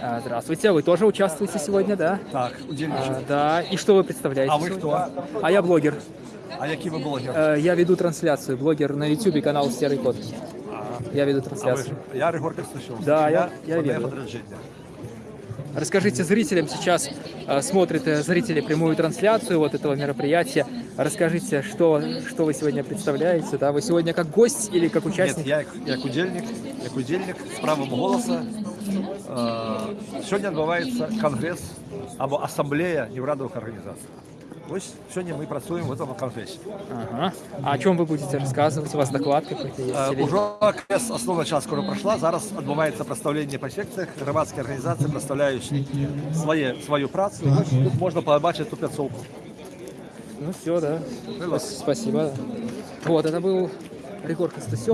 А, Здравствуйте, вы тоже участвуете сегодня, да? Так, А, удільничок. да. И что вы представляете? А вы кто? А я блогер. А який ви блогер? Э, Я веду трансляцию. Блогер на YouTube, канал Серый Кот. Я веду А ви трансляцию. ж? Я Ригор Костюшов. Да, я- я Фонарь вірю. подрядження. Расскажите зрителям, сейчас э, смотрят э, зрители прямую трансляцию вот этого мероприятия. Расскажите, что, что вы сегодня представляете? Да? Вы сегодня как гость или как Ні, участник? я як, як удільник, як удільник з правом голосу. Е, сьогодні відбувається конгрес або асамблея Єврадових організацій. Ось сьогодні ми працюємо в цьому конгресі. Ага. А о чем вы будете рассказывать? У вас доклад какой-то есть? Е, или- Уже конгрес, основна частина скоро пройшла. Зараз відбувається представлення по секціях. Громадські організації представляють своє, свою працю. І ось тут можна побачити ту п'ятсовку. Ну все, да. Спасибо. Вот, это был Ригор Костасев.